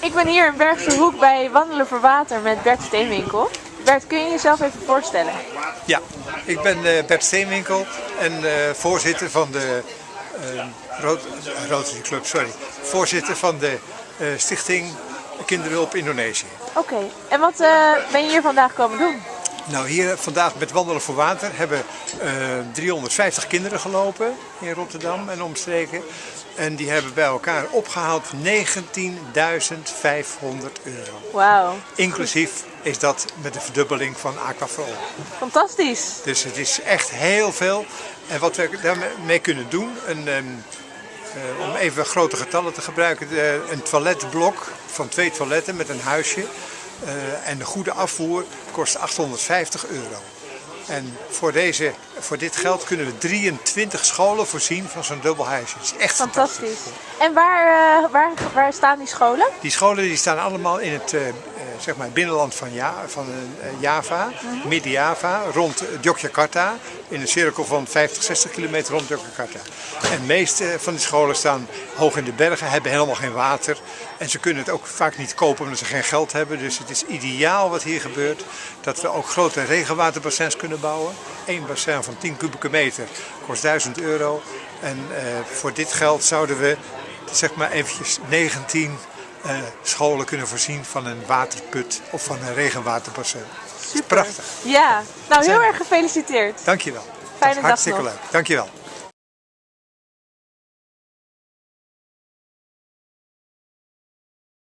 Ik ben hier in Bergse Hoek bij Wandelen voor Water met Bert Steenwinkel. Bert, kun je jezelf even voorstellen? Ja, ik ben uh, Bert Steenwinkel en uh, voorzitter van de uh, Rotary Club, sorry. Voorzitter van de Stichting Kinderhulp Indonesië. Oké, okay. en wat ben je hier vandaag komen doen? Nou, hier vandaag met Wandelen voor Water hebben 350 kinderen gelopen in Rotterdam en omstreken. En die hebben bij elkaar opgehaald 19.500 euro. Wauw. Inclusief is dat met de verdubbeling van Aquafol. Fantastisch. Dus het is echt heel veel. En wat we daarmee kunnen doen, een, um, uh, om even grote getallen te gebruiken, uh, een toiletblok van twee toiletten met een huisje en de goede afvoer kost 850 euro. En voor, deze, voor dit geld kunnen we 23 scholen voorzien van zo'n dubbel huisje. Het is echt fantastisch. fantastisch. En waar, uh, waar, waar staan die scholen? Die scholen die staan allemaal in het uh, zeg maar binnenland van, ja, van Java, uh -huh. Midden-Java, rond Yogyakarta. In een cirkel van 50, 60 kilometer rond Yogyakarta. En de meeste van die scholen staan hoog in de bergen, hebben helemaal geen water. En ze kunnen het ook vaak niet kopen omdat ze geen geld hebben. Dus het is ideaal wat hier gebeurt. Dat we ook grote regenwaterbassins kunnen bouwen. Eén bassin van 10 kubieke meter kost 1000 euro. En uh, voor dit geld zouden we zeg maar eventjes 19 uh, scholen kunnen voorzien van een waterput of van een regenwaterbassin. Super. Prachtig. Ja, nou heel erg gefeliciteerd. Dankjewel. Fijne dag Hartstikke nog. leuk. Dankjewel.